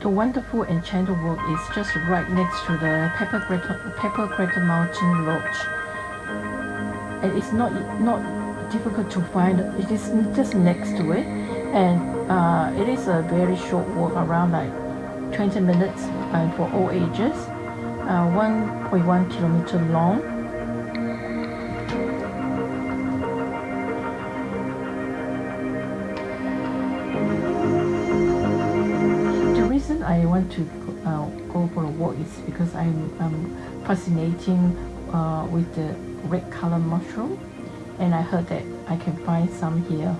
the wonderful enchanted walk is just right next to the Pepper Cradle, Pepper Cradle Mountain Lodge. And it's not not difficult to find. It is just next to it, and uh, it is a very short walk, around like 20 minutes, and for all ages. Uh, 1.1 kilometer long I want to uh, go for a walk is because I'm, I'm fascinating uh, with the red color mushroom and I heard that I can find some here.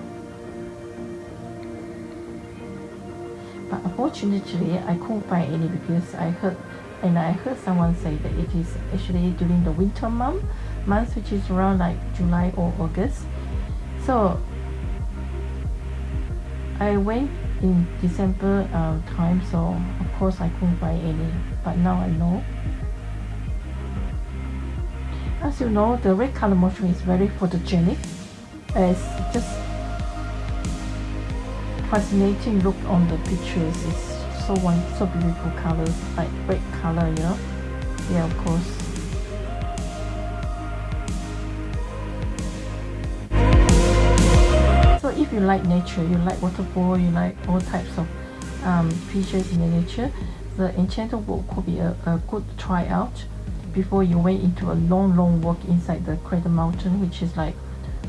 But unfortunately I couldn't find any because I heard and I heard someone say that it is actually during the winter month, month which is around like July or August. So I went in December uh, time so of course I couldn't buy any but now I know. As you know the red color mushroom is very photogenic. It's just fascinating look on the pictures. It's so one so beautiful colors like red color you know? Yeah of course if you like nature, you like waterfall, you like all types of um, features in the nature, the Enchanted Walk could be a, a good try out before you went into a long, long walk inside the Cradle Mountain, which is like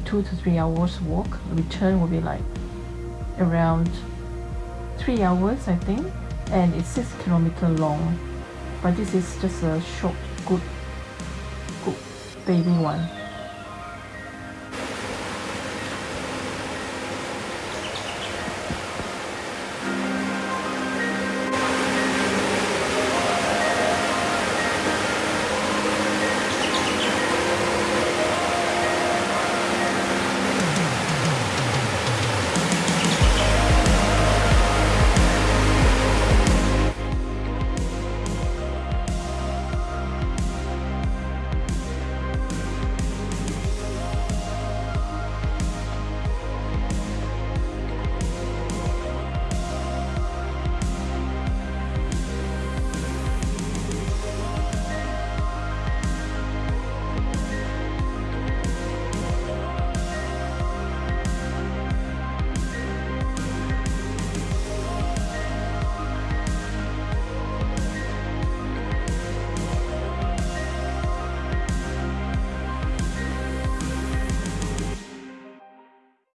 two to three hours walk. Return will be like around three hours, I think, and it's six kilometer long. But this is just a short, good, good baby one.